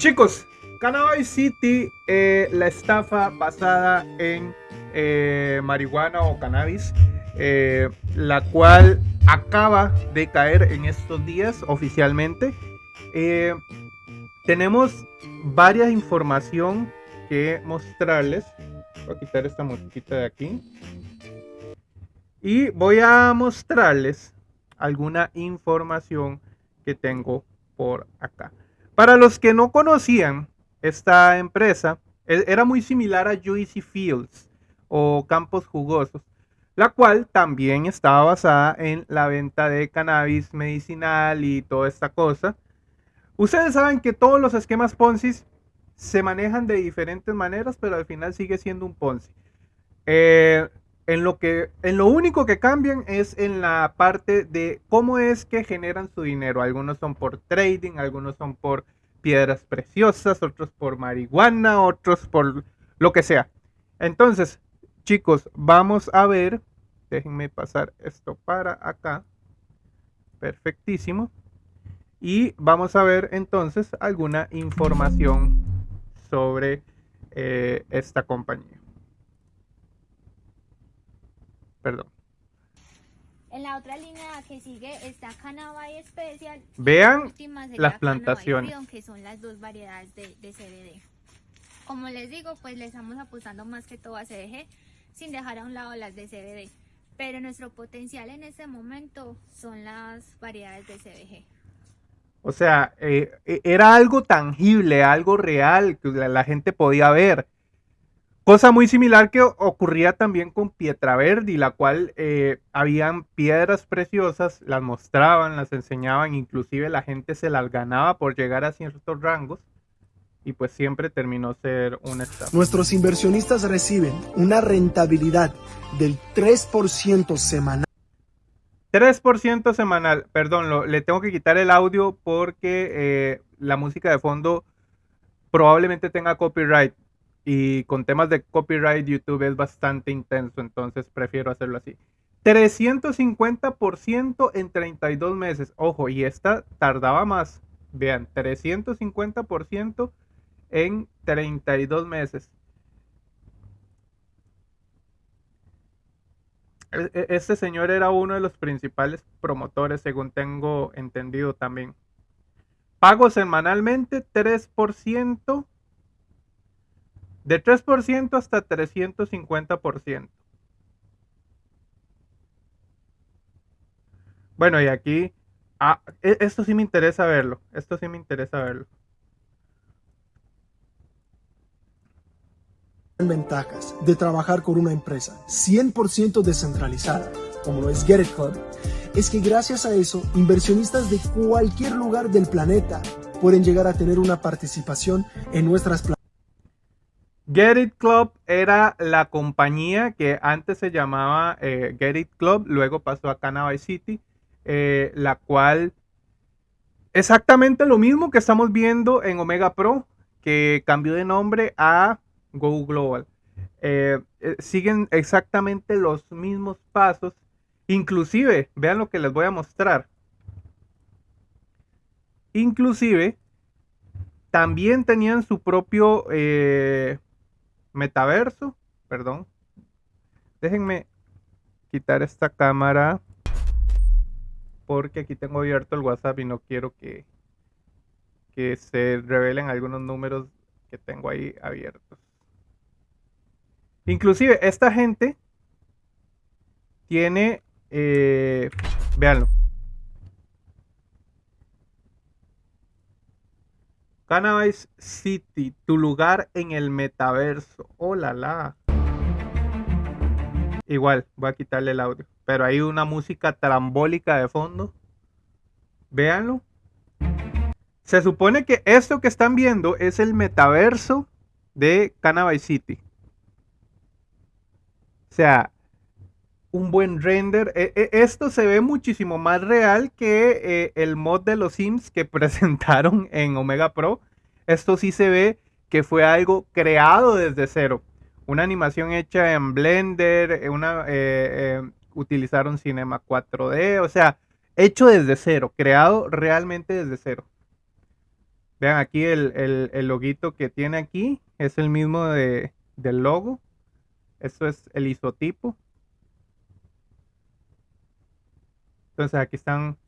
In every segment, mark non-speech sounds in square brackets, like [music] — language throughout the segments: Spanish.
Chicos, Cannabis City, eh, la estafa basada en eh, marihuana o cannabis, eh, la cual acaba de caer en estos días oficialmente. tenemos varias información que mostrarles. Voy a quitar esta musiquita de aquí. Y voy a mostrarles alguna información que tengo por acá. Para los que no conocían esta empresa, e, era muy similar a Juicy Fields o Campos Jugosos, la cual también estaba basada en la venta de cannabis medicinal y toda esta cosa. Ustedes saben que todos los esquemas Ponzi se manejan de diferentes maneras, pero al final sigue siendo un Ponzi. Eh, en lo que, en lo único que cambian es en la parte de cómo es que generan su dinero. Algunos son por trading, algunos son por piedras preciosas, otros por marihuana, otros por lo que sea. Entonces, chicos, vamos a ver. Déjenme pasar esto para acá. Perfectísimo. Y vamos a ver entonces alguna información sobre eh, esta compañía. Perdón. En la otra línea que sigue está Canabay Special. Vean las plantaciones. que son las dos variedades de, de, CBD. Como les digo, pues le estamos apostando más que todo a CBG, sin dejar a un lado las de CBD. Pero nuestro potencial en este momento son las variedades de CBG. O sea, eh, e, era algo tangible, algo real que la gente podía ver. Cosa muy similar que ocurría también con Pietraverdi, la cual eh, habían piedras preciosas, las mostraban, las enseñaban, inclusive la gente se las ganaba por llegar a ciertos rangos y pues siempre terminó ser un estafa. Nuestros inversionistas reciben una rentabilidad del 3% semanal. 3% semanal, perdón, le tengo que quitar el audio porque eh, la música de fondo probablemente tenga copyright y con temas de copyright YouTube es bastante intenso, entonces prefiero hacerlo así. 350% en 32 meses. Ojo, y esta tardaba más. Vean, 350% en 32 meses. E, e, este señor era uno de los principales promotores, según tengo entendido también. Pago semanalmente 3% de 3% hasta 350%. Bueno, y aquí, ah, e, esto sí me interesa verlo, esto sí me interesa verlo. ventajas de trabajar con una empresa 100% descentralizada, como lo es Get It es que gracias a eso, inversionistas de cualquier lugar del planeta pueden llegar a tener una participación en nuestras plataformas. Get It Club era la compañía que antes se llamaba eh, Get It Club, luego pasó a Cannabis City, eh, la cual exactamente lo mismo que estamos viendo en Omega Pro, que cambió de nombre a Go Global. Eh, siguen exactamente los mismos pasos, inclusive, vean lo que les voy a mostrar. Inclusive, también tenían su propio metaverso, perdón. Déjenme quitar esta cámara porque aquí tengo abierto el WhatsApp y no quiero que, que se revelen algunos números que tengo ahí abiertos. Inclusive esta gente tiene, eh, Cannabis City, tu lugar en el metaverso. Oh la la. Igual, voy a quitarle el audio. Pero hay una música trambólica de fondo. Véanlo. Se supone que esto que están viendo es el metaverso de Cannabis City. O sea, un buen render. E, e, esto se ve muchísimo más real que eh, el mod de los Sims que [laughs] presentaron en Omega Pro. Esto sí se ve que fue algo creado desde cero. Una animación hecha en Blender, eh, una, eh, utilizaron Cinema 4D, o sea, hecho desde cero, creado realmente desde cero. Vean aquí el, el, loguito que tiene aquí. Es el mismo de, del logo. Esto es el isotipo. Entonces aquí están.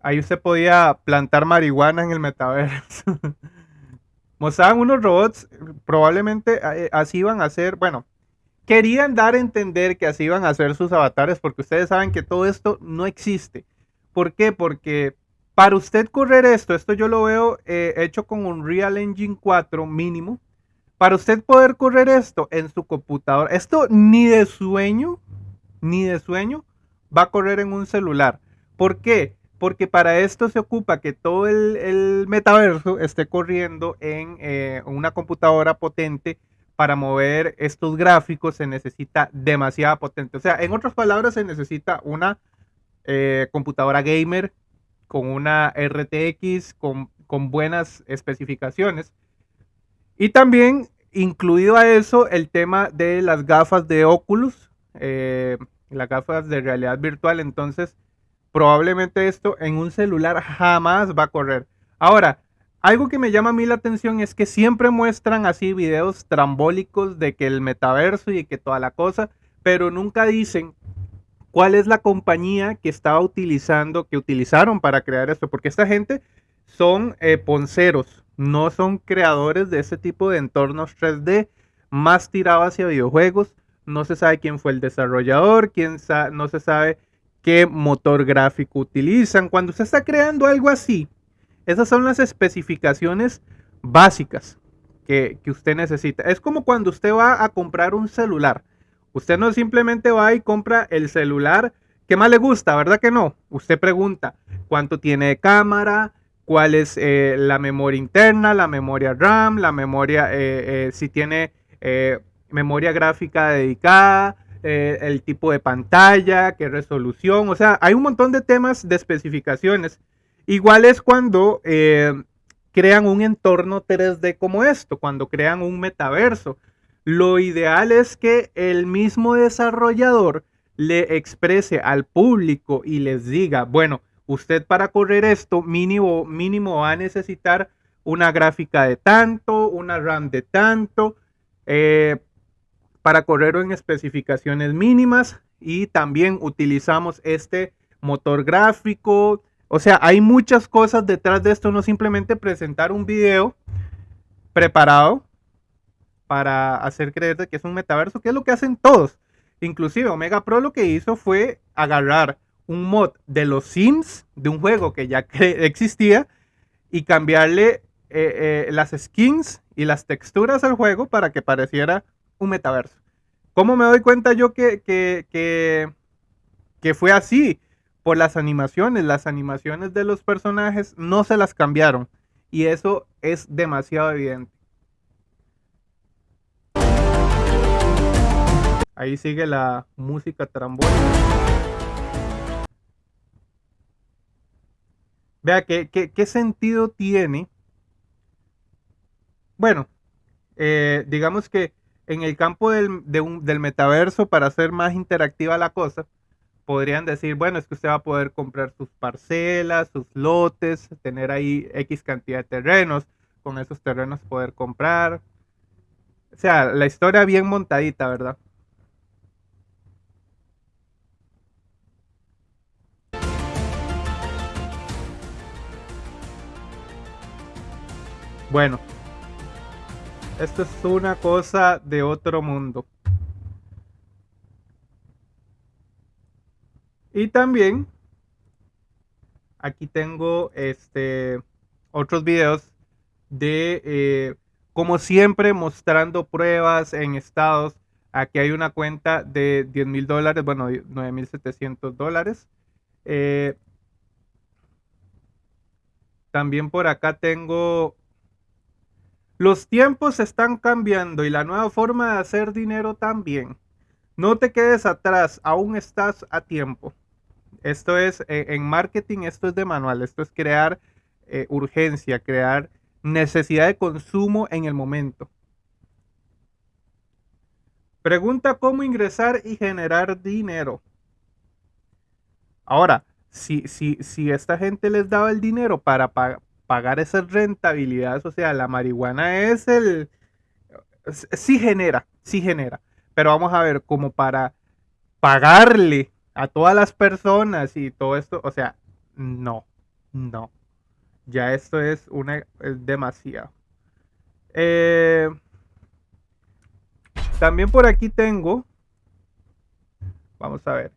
Ahí usted podía plantar marihuana en el metaverso. [laughs] Mostraban unos robots. Probablemente eh, así iban a ser. Bueno, querían dar a entender que así iban a ser sus avatares. Porque ustedes saben que todo esto no existe. ¿Por qué? Porque para usted correr esto, esto yo lo veo eh, hecho con un Real Engine 4 mínimo. Para usted poder correr esto en su computadora, esto ni de sueño, ni de sueño va a correr en un celular. ¿Por qué? Porque para esto se ocupa que todo el, metaverso esté corriendo en eh, una computadora potente. Para mover estos gráficos se necesita demasiada potente. O sea, en otras palabras, se necesita una eh, computadora gamer con una RTX con, buenas especificaciones. Y también incluido a eso el tema de las gafas de Oculus, eh, las gafas de realidad virtual. Entonces, probablemente esto en un celular jamás va a correr. Ahora, algo que me llama a mí la atención es que siempre muestran así videos trambólicos de que el metaverso y que toda la cosa, pero nunca dicen cuál es la compañía que estaba utilizando, que utilizaron para crear esto, porque esta gente son eh, ponceros, no son creadores de ese tipo de entornos 3D, más tirado hacia videojuegos, no se sabe quién fue el desarrollador, quién no se sabe qué motor gráfico utilizan. Cuando usted está creando algo así, esas son las especificaciones básicas que, que usted necesita. Es como cuando usted va a comprar un celular. Usted no simplemente va y compra el celular que más le gusta, ¿verdad que no? Usted pregunta cuánto tiene de cámara, cuál es eh, la memoria interna, la memoria RAM, la memoria, eh, eh, si tiene memoria gráfica dedicada, el tipo de pantalla, qué resolución, o sea, hay un montón de temas de especificaciones. Igual es cuando crean un entorno 3D como esto, cuando crean un metaverso. Lo ideal es que el mismo desarrollador le exprese al público y les diga, bueno, usted para correr esto mínimo, mínimo va a necesitar una gráfica de tanto, una RAM de tanto, eh, para correrlo en especificaciones mínimas y también utilizamos este motor gráfico. O sea, hay muchas cosas detrás de esto, no simplemente presentar un video preparado para hacer creer que es un metaverso, que es lo que hacen todos. Inclusive Omega Pro lo que hizo fue agarrar un mod de los Sims, de un juego que ya existía, y cambiarle eh, eh, las skins y las texturas al juego para que pareciera un metaverso. ¿Cómo me doy cuenta yo que, que, que, que fue así? Por las animaciones. Las animaciones de los personajes no se las cambiaron. Y eso es demasiado evidente. Ahí sigue la música trambólica. Vea, ¿qué, qué, sentido tiene? Bueno, eh, digamos que en el campo del, del metaverso, para hacer más interactiva la cosa, podrían decir, bueno, es que usted va a poder comprar sus parcelas, sus lotes, tener ahí X cantidad de terrenos, con esos terrenos poder comprar. O sea, la historia bien montadita, ¿verdad? Bueno, esto es una cosa de otro mundo. Y también aquí tengo este otros videos de eh, como siempre mostrando pruebas en estados. Aquí hay una cuenta de 10 mil dólares, bueno, 9 mil 700 dólares. Eh, también por acá tengo los tiempos están cambiando y la nueva forma de hacer dinero también. No te quedes atrás, aún estás a tiempo. Esto es, eh, en marketing, esto es de manual, esto es crear eh, urgencia, crear necesidad de consumo en el momento. Pregunta cómo ingresar y generar dinero. Ahora, si, si, si esta gente les daba el dinero para, pagar esas rentabilidades. O sea, la marihuana es el... Sí genera, sí genera. Pero vamos a ver, como para pagarle a todas las personas y todo esto, o sea, no, no. Ya esto es una es demasiado. Eh, también por aquí tengo, vamos a ver,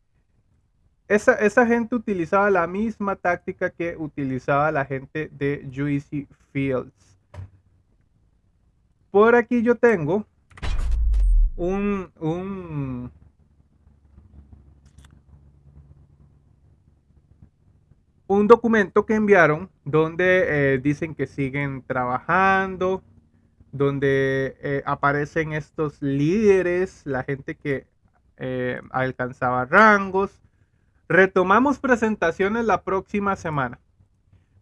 esa, esa, gente utilizaba la misma táctica que utilizaba la gente de Juicy Fields. Por aquí yo tengo un, un un documento que enviaron donde eh, dicen que siguen trabajando, donde eh, aparecen estos líderes, la gente que eh, alcanzaba rangos. Retomamos presentaciones la próxima semana.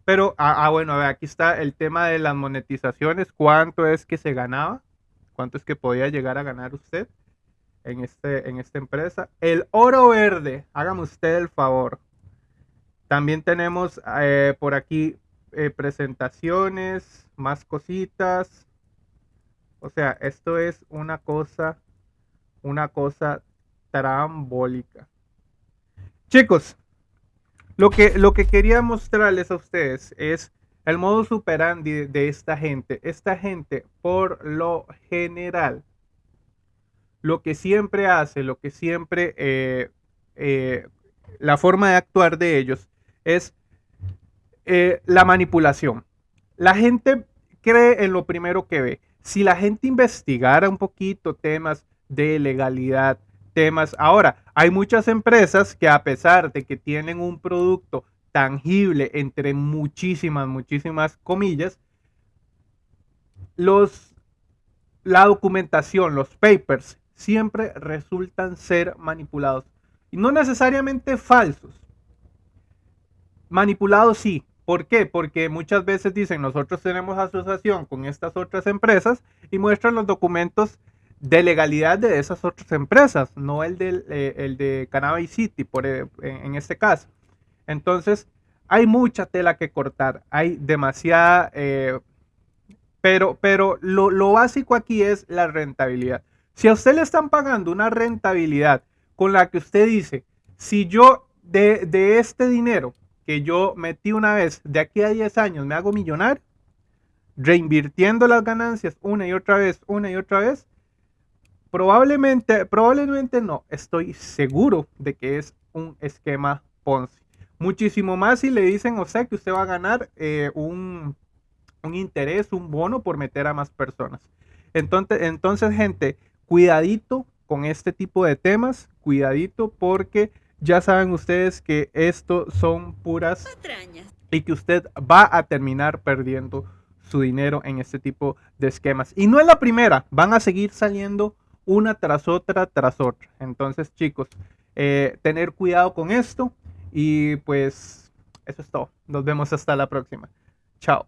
Pero, ah, ah bueno, a ver, aquí está el tema de las monetizaciones. ¿Cuánto es que se ganaba? ¿Cuánto es que podía llegar a ganar usted en, este, en esta empresa? El oro verde, hágame usted el favor. También tenemos eh, por aquí eh, presentaciones, más cositas. O sea, esto es una cosa, una cosa trambólica. Chicos, lo que, lo que quería mostrarles a ustedes es el modo superandi de esta gente. Esta gente, por lo general, lo que siempre hace, lo que siempre, eh, la forma de actuar de ellos es eh, la manipulación. La gente cree en lo primero que ve. Si la gente investigara un poquito temas de legalidad, temas... Ahora, hay muchas empresas que a pesar de que tienen un producto tangible entre muchísimas, muchísimas comillas, los, la documentación, los papers, siempre resultan ser manipulados. Y no necesariamente falsos, Manipulado sí. ¿Por qué? Porque muchas veces dicen nosotros tenemos asociación con estas otras empresas y muestran los documentos de legalidad de esas otras empresas, no el, del, eh, el de Cannabis City por, eh, en este caso. Entonces, hay mucha tela que cortar, hay demasiada, eh, pero, pero lo, lo básico aquí es la rentabilidad. Si a usted le están pagando una rentabilidad con la que usted dice, si yo de, de este dinero que yo metí una vez, de aquí a 10 años me hago millonario, reinvirtiendo las ganancias una y otra vez, una y otra vez, probablemente, probablemente no, estoy seguro de que es un esquema Ponzi. Muchísimo más si le dicen, o sea, que usted va a ganar eh, un, un interés, un bono por meter a más personas. Entonces, entonces, gente, cuidadito con este tipo de temas, cuidadito porque ya saben ustedes que esto son puras y que usted va a terminar perdiendo su dinero en este tipo de esquemas. Y no es la primera, van a seguir saliendo una tras otra, tras otra. Entonces, chicos, eh, tener cuidado con esto y pues eso es todo. Nos vemos hasta la próxima. Chao.